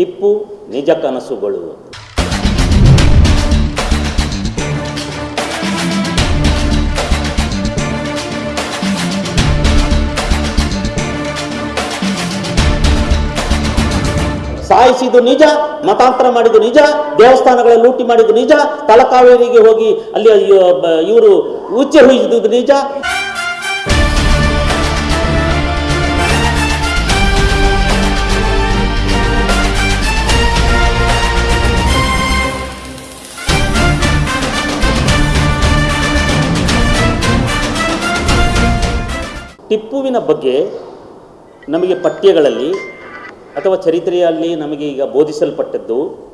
ಟಿಪ್ಪು ನಿಜ ಕನಸುಗಳು. ಸಾಯಿಸಿದ್ದು ನಿಜ, ಮತಾಂತರ ಮಾಡಿದ್ದು ನಿಜ ದೇವಸ್ಥಾನಗಳ ಲೂಟಿ ಮಾಡಿದ್ದು ನಿಜ, ತಲಕಾವೇರಿಗೆ ಹೋಗಿ ಅಲ್ಲಿ ಇವರು ಉಚ್ಚೆ ನಿಜ. ಟಿಪ್ಪುವಿನ ಬಗ್ಗೆ ನಮಗೆ ಪಠ್ಯಗಳಲ್ಲಿ ಅಥವಾ ಚರಿತ್ರೆಯಲ್ಲಿ ನಮಗೆ ಈಗ ಬೋಧಿಸಲ್ಪಟ್ಟದ್ದು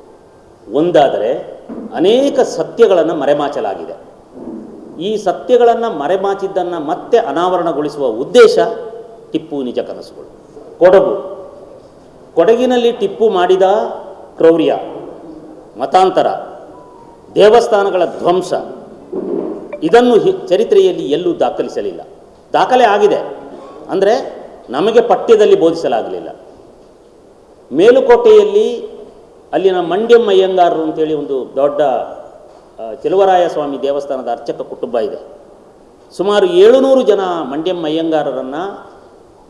ಒಂದಾದರೆ ಅನೇಕ ಸತ್ಯಗಳನ್ನು ಮರೆಮಾಚಲಾಗಿದೆ. ಈ ಸತ್ಯಗಳನ್ನು ಮರೆಮಾಚಿದ್ದನ್ನು ಮತ್ತೆ ಅನಾವರಣಗೊಳಿಸುವ ಉದ್ದೇಶ ಟಿಪ್ಪು ನಿಜ ಕನಸುಗಳು. ಕೊಡಗು. ಕೊಡಗಿನಲ್ಲಿ ಟಿಪ್ಪು ಮಾಡಿದ ಕ್ರೌರ್ಯ, ಮತಾಂತರ, ದೇವಸ್ಥಾನಗಳ ಧ್ವಂಸ, ಇದನ್ನು ಚರಿತ್ರೆಯಲ್ಲಿ ಎಲ್ಲೂ ದಾಖಲಿಸಲಿಲ್ಲ. ದಾಖಲೆ ಆಗಿದೆ. ಅಂದರೆ ನಮಗೆ ಪಠ್ಯದಲ್ಲಿ ಬೋಧಿಸಲಾಗಲಿಲ್ಲ. ಮೇಲುಕೋಟೆಯಲ್ಲಿ ಅಲ್ಲಿನ ಮಂಡ್ಯಂ ಅಯ್ಯಂಗಾರರು ಅಂತೇಳಿ ಒಂದು ದೊಡ್ಡ ಚೆಲುವರಾಯ ಸ್ವಾಮಿ ದೇವಸ್ಥಾನದ ಅರ್ಚಕ ಕುಟುಂಬ ಇದೆ. ಸುಮಾರು ಏಳುನೂರು ಜನ ಮಂಡ್ಯಂ ಅಯ್ಯಂಗಾರರನ್ನು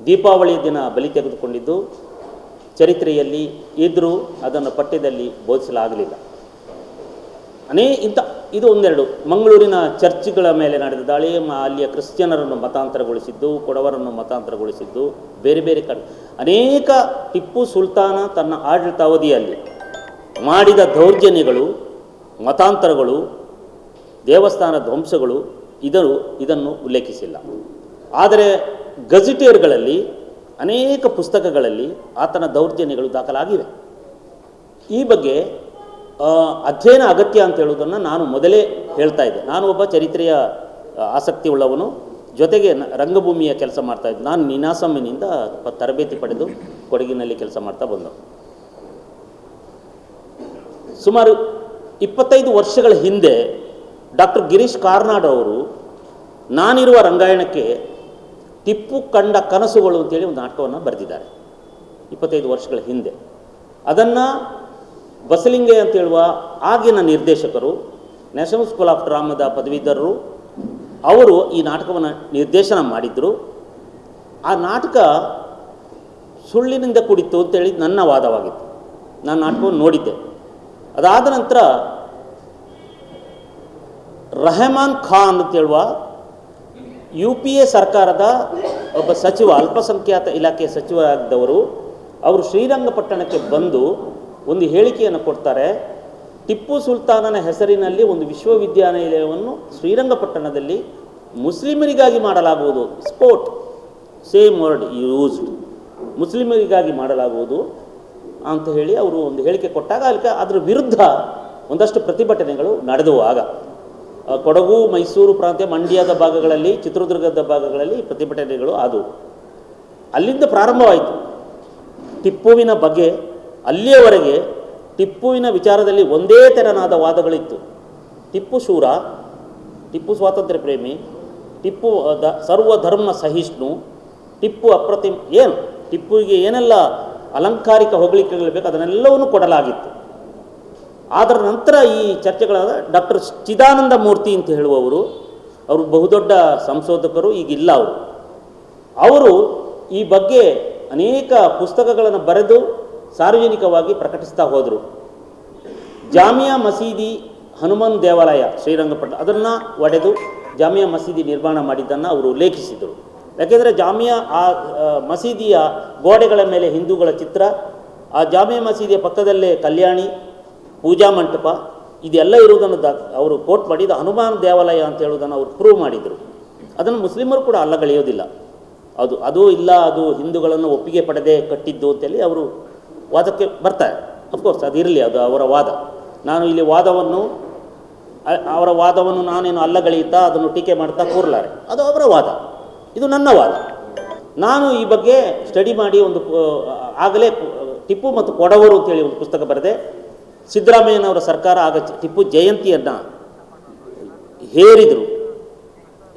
ದೀಪಾವಳಿಯ ದಿನ ಬಲಿ ತೆಗೆದುಕೊಂಡಿದ್ದು, ಚರಿತ್ರೆಯಲ್ಲಿ ಇದ್ದರೂ ಅದನ್ನು ಪಠ್ಯದಲ್ಲಿ ಬೋಧಿಸಲಾಗಲಿಲ್ಲ. ಅನೇ ಇಂಥ ಇದು ಒಂದೆರಡು. ಮಂಗಳೂರಿನ ಚರ್ಚ್ಗಳ ಮೇಲೆ ನಡೆದ ದಾಳಿ ಅಲ್ಲಿಯ ಕ್ರಿಶ್ಚಿಯನರನ್ನು ಮತಾಂತರಗೊಳಿಸಿದ್ದು, ಕೊಡವರನ್ನು ಮತಾಂತರಗೊಳಿಸಿದ್ದು, ಬೇರೆ ಬೇರೆ ಕಡೆ. ಅನೇಕ ಟಿಪ್ಪು ಸುಲ್ತಾನ ತನ್ನ ಆಡಳಿತಾವಧಿಯಲ್ಲಿ ಮಾಡಿದ ದೌರ್ಜನ್ಯಗಳು, ಮತಾಂತರಗಳು, ದೇವಸ್ಥಾನ ಧ್ವಂಸಗಳು, ಇದರು ಇದನ್ನು ಉಲ್ಲೇಖಿಸಿಲ್ಲ. ಆದರೆ ಗಜಿಟೇರ್ಗಳಲ್ಲಿ, ಅನೇಕ ಪುಸ್ತಕಗಳಲ್ಲಿ ಆತನ ದೌರ್ಜನ್ಯಗಳು ದಾಖಲಾಗಿವೆ. ಈ ಬಗ್ಗೆ ಅಧ್ಯಯನ ಅಗತ್ಯ ಅಂತ ಹೇಳುವುದನ್ನು ನಾನು ಮೊದಲೇ ಹೇಳ್ತಾ ಇದ್ದೆ. ನಾನು ಒಬ್ಬ ಚರಿತ್ರೆಯ ಆಸಕ್ತಿ ಉಳ್ಳವನು ಜೊತೆಗೆ ರಂಗಭೂಮಿಯ ಕೆಲಸ ಮಾಡ್ತಾ ಇದ್ದೆ. ನಾನು ನಿನಾಸಮ್ಮಿನಿಂದ ತರಬೇತಿ ಪಡೆದು ಕೊಡಗಿನಲ್ಲಿ ಕೆಲಸ ಮಾಡ್ತಾ ಬಂದವು ಸುಮಾರು ಇಪ್ಪತ್ತೈದು ವರ್ಷಗಳ ಹಿಂದೆ ಡಾಕ್ಟರ್ ಗಿರೀಶ್ ಕಾರ್ನಾಡ್ ಅವರು, ನಾನಿರುವ ರಂಗಾಯಣಕ್ಕೆ ಟಿಪ್ಪು ಕಂಡ ಕನಸುಗಳು ಅಂತೇಳಿ ಒಂದು ನಾಟಕವನ್ನು ಬರೆದಿದ್ದಾರೆ. ಇಪ್ಪತ್ತೈದು ವರ್ಷಗಳ ಹಿಂದೆ. ಅದನ್ನು ಬಸಲಿಂಗೆ ಅಂತ ಹೇಳುವ ಆಗಿನ ನಿರ್ದೇಶಕರು ನ್ಯಾಷನಲ್ ಸ್ಕೂಲ್ ಆಫ್ ಡ್ರಾಮಾದ ಪದವೀಧರರು, ಅವರು ಈ ನಾಟಕವನ್ನು ನಿರ್ದೇಶನ ಮಾಡಿದ್ರು. ಆ ನಾಟಕ ಸುಳ್ಳಿನಿಂದ ಕುಡಿತು ಅಂತೇಳಿ ನನ್ನ ವಾದವಾಗಿತ್ತು. ನಾನು ನಾಟಕವನ್ನು ನೋಡಿದ್ದೆ. ಅದಾದ ನಂತರ ರೆಹಮಾನ್ ಖಾನ್ ಅಂತ ಹೇಳುವ ಯು ಪಿ ಎ ಸರ್ಕಾರದ ಒಬ್ಬ ಸಚಿವ, ಅಲ್ಪಸಂಖ್ಯಾತ ಇಲಾಖೆ ಸಚಿವರಾಗಿದ್ದವರು ಅವರು ಶ್ರೀರಂಗಪಟ್ಟಣಕ್ಕೆ ಬಂದು ಒಂದು ಹೇಳಿಕೆಯನ್ನು ಕೊಡ್ತಾರೆ. ಟಿಪ್ಪು ಸುಲ್ತಾನನ ಹೆಸರಿನಲ್ಲಿ ಒಂದು ವಿಶ್ವವಿದ್ಯಾನಿಲಯವನ್ನು ಶ್ರೀರಂಗಪಟ್ಟಣದಲ್ಲಿ ಮುಸ್ಲಿಮರಿಗಾಗಿ ಮಾಡಲಾಗುವುದು. ಸ್ಪೋರ್ಟ್ ಸೇಮ್ ವರ್ಡ್ ಯೂಸ್ಡ್ ಮುಸ್ಲಿಮರಿಗಾಗಿ ಮಾಡಲಾಗುವುದು ಅಂತ ಹೇಳಿ ಅವರು ಒಂದು ಹೇಳಿಕೆ ಕೊಟ್ಟಾಗ ಅದಕ್ಕೆ ಅದರ ವಿರುದ್ಧ ಒಂದಷ್ಟು ಪ್ರತಿಭಟನೆಗಳು ನಡೆದವು ಆಗ ಕೊಡಗು, ಮೈಸೂರು ಪ್ರಾಂತ್ಯ ಮಂಡ್ಯದ ಭಾಗಗಳಲ್ಲಿ, ಚಿತ್ರದುರ್ಗದ ಭಾಗಗಳಲ್ಲಿ ಪ್ರತಿಭಟನೆಗಳು ಆದವು. ಅಲ್ಲಿಂದ ಪ್ರಾರಂಭವಾಯಿತು. ಟಿಪ್ಪುವಿನ ಬಗ್ಗೆ ಅಲ್ಲಿಯವರೆಗೆ ಟಿಪ್ಪುವಿನ ವಿಚಾರದಲ್ಲಿ ಒಂದೇ ತೆರನಾದ ವಾದಗಳಿತ್ತು. ಟಿಪ್ಪು ಶೂರ, ಟಿಪ್ಪು ಸ್ವಾತಂತ್ರ್ಯ ಪ್ರೇಮಿ, ಟಿಪ್ಪು ದ, ಸರ್ವಧರ್ಮ ಸಹಿಷ್ಣು, ಟಿಪ್ಪು ಅಪ್ರತಿಮ, ಏನು? ಟಿಪ್ಪುವಿಗೆ ಏನೆಲ್ಲ ಅಲಂಕಾರಿಕ ಹೊಗಳಿಕೆಗಳು ಬೇಕು ಅದನ್ನೆಲ್ಲವನ್ನು ಕೊಡಲಾಗಿತ್ತು. ಅದರ ನಂತರ ಈ ಚರ್ಚೆಗಳಾದ ಡಾಕ್ಟರ್ ಚಿದಾನಂದ ಮೂರ್ತಿ ಅಂತ ಹೇಳುವವರು, ಅವರು ಬಹುದೊಡ್ಡ ಸಂಶೋಧಕರು, ಈಗಿಲ್ಲ ಅವರು. ಅವರು ಈ ಬಗ್ಗೆ ಅನೇಕ ಪುಸ್ತಕಗಳನ್ನು ಬರೆದು ಸಾರ್ವಜನಿಕವಾಗಿ ಪ್ರಕಟಿಸ್ತಾ ಹೋದರು. ಜಾಮಿಯಾ ಮಸೀದಿ ಹನುಮಾನ್ ದೇವಾಲಯ, ಶ್ರೀರಂಗಪಟ್ಟಣ, ಅದನ್ನು ಒಡೆದು ಜಾಮಿಯಾ ಮಸೀದಿ ನಿರ್ಮಾಣ ಮಾಡಿದ್ದನ್ನು ಅವರು ಉಲ್ಲೇಖಿಸಿದರು. ಯಾಕೆಂದರೆ ಜಾಮಿಯಾ ಆ ಮಸೀದಿಯ ಗೋಡೆಗಳ ಮೇಲೆ ಹಿಂದೂಗಳ ಚಿತ್ರ, ಆ ಜಾಮಿಯಾ ಮಸೀದಿಯ ಪಕ್ಕದಲ್ಲೇ ಕಲ್ಯಾಣಿ, ಪೂಜಾ ಮಂಟಪ, ಇದೆಲ್ಲ ಇರುವುದನ್ನು ದಾ, ಅವರು ಕೋಟ್ ಮಾಡಿದ ಹನುಮಾನ್ ದೇವಾಲಯ ಅಂತ ಹೇಳುವುದನ್ನು ಅವರು ಪ್ರೂವ್ ಮಾಡಿದರು. ಅದನ್ನು ಮುಸ್ಲಿಮರು ಕೂಡ ಅಲ್ಲಗಳೆಯೋದಿಲ್ಲ. ಅದು ಅದು ಇಲ್ಲ, ಅದು ಹಿಂದೂಗಳನ್ನು ಒಪ್ಪಿಗೆ ಪಡೆದೇ ಕಟ್ಟಿದ್ದು ಅಂತೇಳಿ ಅವರು ವಾದಕ್ಕೆ ಬರ್ತಾರೆ. ಅಫ್ಕೋರ್ಸ್ ಅದು ಇರಲಿ, ಅದು ಅವರ ವಾದ. ನಾನು ಇಲ್ಲಿ ವಾದವನ್ನು ಅವರ ವಾದವನ್ನು ನಾನೇನು ಅಲ್ಲಗಳೆಯುತ್ತಾ ಅದನ್ನು ಟೀಕೆ ಮಾಡ್ತಾ ಕೂರಲಾರೆ. ಅದು ಅವರ ವಾದ. ಇದು ನನ್ನ ವಾದ. ನಾನು ಈ ಬಗ್ಗೆ ಸ್ಟಡಿ ಮಾಡಿ ಒಂದು ಆಗಲೇ ಟಿಪ್ಪು ಮತ್ತು ಕೊಡವರು ಅಂತೇಳಿ ಒಂದು ಪುಸ್ತಕ ಬರೆದೆ. ಸಿದ್ದರಾಮಯ್ಯನವರ ಸರ್ಕಾರ ಆಗ ಟಿಪ್ಪು ಜಯಂತಿಯನ್ನು ಹೇರಿದರು.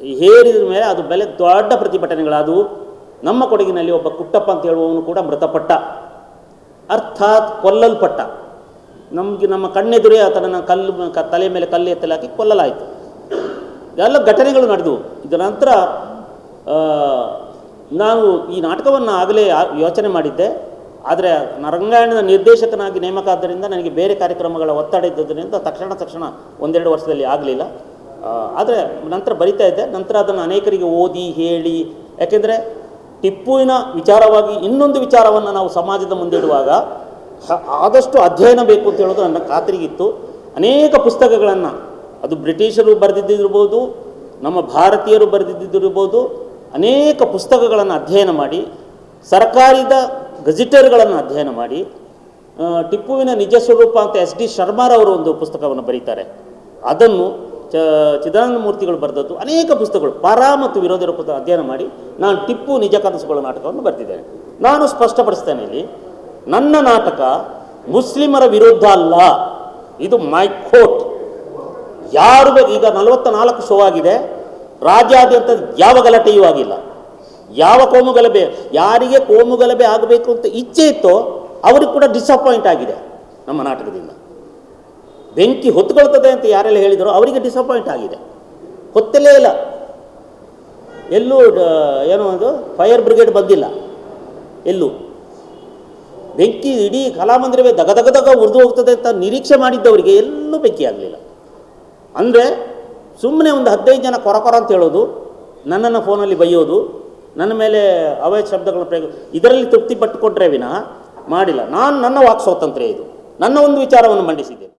ಹೇರಿದ ಮೇಲೆ ಅದು ಬೆಲೆ ದೊಡ್ಡ ಪ್ರತಿಭಟನೆಗಳಾದವು. ನಮ್ಮ ಕೊಡಗಿನಲ್ಲಿ ಒಬ್ಬ ಕುಟ್ಟಪ್ಪ ಅಂತ ಹೇಳುವವನು ಕೂಡ ಮೃತಪಟ್ಟ. ಅರ್ಥಾತ್ ಕೊಲ್ಲಲ್ಪಟ್ಟ. ನಮಗೆ ನಮ್ಮ ಕಣ್ಣೆದುರೇ ಆತನನ್ನು ಕಲ್ಲು ತಲೆ ಮೇಲೆ ಕಲ್ಲು ಎತ್ತಲಾಕಿ ಕೊಲ್ಲಲಾಯಿತು. ಎಲ್ಲ ಘಟನೆಗಳು ನಡೆದವು. ಇದರ ನಂತರ ನಾವು ಈ ನಾಟಕವನ್ನು ಆಗಲೇ ಯೋಚನೆ ಮಾಡಿದ್ದೆ. ಆದರೆ ನರಂಗಾಯಣದ ನಿರ್ದೇಶಕನಾಗಿ ನೇಮಕ ಆದ್ದರಿಂದ ನನಗೆ ಬೇರೆ ಕಾರ್ಯಕ್ರಮಗಳ ಒತ್ತಡ ಇದ್ದದರಿಂದ ತಕ್ಷಣ ತಕ್ಷಣ ಒಂದೆರಡು ವರ್ಷದಲ್ಲಿ ಆಗಲಿಲ್ಲ. ಆದರೆ ನಂತರ ಬರಿತಾ ಇದ್ದೆ. ನಂತರ ಅದನ್ನು ಅನೇಕರಿಗೆ ಓದಿ, ಹೇಳಿ, ಯಾಕೆಂದರೆ ಟಿಪ್ಪುವಿನ ವಿಚಾರವಾಗಿ ಇನ್ನೊಂದು ವಿಚಾರವನ್ನು ನಾವು ಸಮಾಜದ ಮುಂದೆ ಇಡುವಾಗ ಆದಷ್ಟು ಅಧ್ಯಯನ ಬೇಕು ಅಂತ ಹೇಳೋದು ನನ್ನ ಖಾತ್ರಿಗಿತ್ತು. ಅನೇಕ ಪುಸ್ತಕಗಳನ್ನು, ಅದು ಬ್ರಿಟಿಷರು ಬರೆದಿದ್ದಿರ್ಬೋದು ನಮ್ಮ ಭಾರತೀಯರು ಬರೆದಿದ್ದಿರ್ಬೋದು ಅನೇಕ ಪುಸ್ತಕಗಳನ್ನು ಅಧ್ಯಯನ ಮಾಡಿ, ಸರ್ಕಾರದ ಗಜಿಟರ್ಗಳನ್ನು ಅಧ್ಯಯನ ಮಾಡಿ ಟಿಪ್ಪುವಿನ ನಿಜ ಸ್ವರೂಪ ಅಂತ ಎಸ್ ಡಿ ಶರ್ಮಾರವರು ಒಂದು ಪುಸ್ತಕವನ್ನು ಬರೀತಾರೆ. ಅದನ್ನು ಚ ಚಿದಾನಂದ ಮೂರ್ತಿಗಳು ಬರೆದದ್ದು ಅನೇಕ ಪುಸ್ತಕಗಳು. ಪರ ಮತ್ತು ವಿರೋಧಿ ಪುಸ್ತಕ ಅಧ್ಯಯನ ಮಾಡಿ ನಾನು ಟಿಪ್ಪು ನಿಜ ಕನಸುಗಳ ನಾಟಕವನ್ನು ಬರೆದಿದ್ದೇನೆ. ನಾನು ಸ್ಪಷ್ಟಪಡಿಸ್ತೇನೆ ಇಲ್ಲಿ, ನನ್ನ ನಾಟಕ ಮುಸ್ಲಿಮರ ವಿರುದ್ಧ ಅಲ್ಲ, ಇದು ಮೈ ಕೋಟ್. ಯಾರು ಈಗ ನಲವತ್ತ ನಾಲ್ಕು ಶೋ ಆಗಿದೆ, ರಾಜ್ಯಾದ್ಯಂತ ಯಾವ ಗಲಾಟೆಯೂ ಆಗಿಲ್ಲ. ಯಾವ ಕೋಮು ಗಲಭೆ, ಯಾರಿಗೆ ಕೋಮು ಗಲಭೆ ಆಗಬೇಕು ಅಂತ ಇಚ್ಛೆ ಇತ್ತೋ, ಅವ್ರಿಗೆ ಕೂಡ ಡಿಸಪಾಯಿಂಟ್ ಆಗಿದೆ ನಮ್ಮ ನಾಟಕದಿಂದ. ಬೆಂಕಿ ಹೊತ್ಕೊಳ್ತದೆ ಅಂತ ಯಾರೆಲ್ಲ ಹೇಳಿದರೋ ಅವರಿಗೆ ಡಿಸಪಾಯಿಂಟ್ ಆಗಿದೆ. ಹೊತ್ತಲೇ ಇಲ್ಲ. ಎಲ್ಲೂ ಏನೋ ಅದು ಫೈರ್ ಬ್ರಿಗೇಡ್ ಬಂದಿಲ್ಲ. ಎಲ್ಲೂ. ಬೆಂಕಿ ಇಡೀ ಕಲಾಮಂದಿರವೇ ದಗ ದಗ ದಗ ಉರಿದು ಹೋಗ್ತದೆ ಅಂತ ನಿರೀಕ್ಷೆ ಮಾಡಿದ್ದವರಿಗೆ ಎಲ್ಲೂ ಬೆಂಕಿ ಆಗಲಿಲ್ಲ. ಅಂದರೆ ಸುಮ್ಮನೆ ಒಂದು ಹದಿನೈದು ಜನ ಕೊರ ಕೊರ ಅಂತ ಹೇಳೋದು, ನನ್ನನ್ನು ಫೋನಲ್ಲಿ ಬೈಯೋದು, ನನ್ನ ಮೇಲೆ ಅವಯ ಶಬ್ದಗಳ ಪ್ರಯೋಗ, ಇದರಲ್ಲಿ ತೃಪ್ತಿ ಪಟ್ಟುಕೊಟ್ರೆ ವಿನಃ ಮಾಡಿಲ್ಲ. ನಾನು ನನ್ನ ವಾಕ್ ಸ್ವಾತಂತ್ರ್ಯ ಇದು. ನನ್ನ ಒಂದು ವಿಚಾರವನ್ನು ಮಂಡಿಸಿದ್ದೇನೆ.